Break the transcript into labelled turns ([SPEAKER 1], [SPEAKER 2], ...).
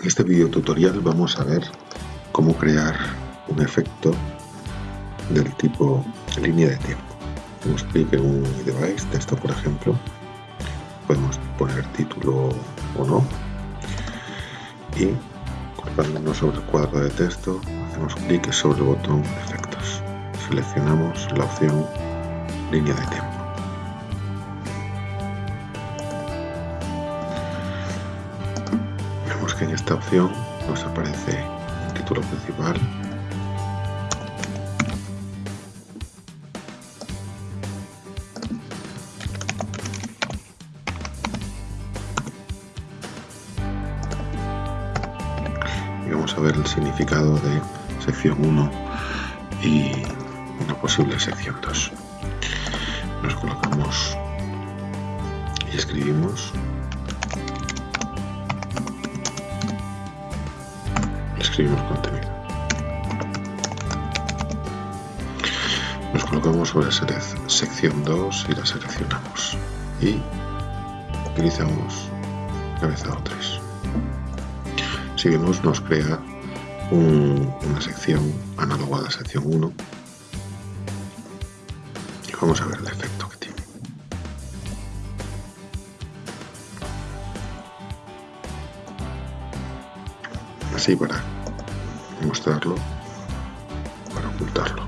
[SPEAKER 1] En este video tutorial vamos a ver cómo crear un efecto del tipo línea de tiempo. Hacemos clic en un device, texto por ejemplo, podemos poner título o no y colocándonos sobre el cuadro de texto hacemos clic sobre el botón efectos. Seleccionamos la opción línea de tiempo. Esta opción nos aparece el título principal. Y vamos a ver el significado de sección 1 y una posible sección 2 nos colocamos y escribimos contenido. Nos colocamos sobre la sección 2 y la seleccionamos. Y utilizamos cabezado 3. Si vemos, nos crea una sección análoga a la sección 1. Y vamos a ver el efecto que tiene. Así para mostrarlo para ocultarlo.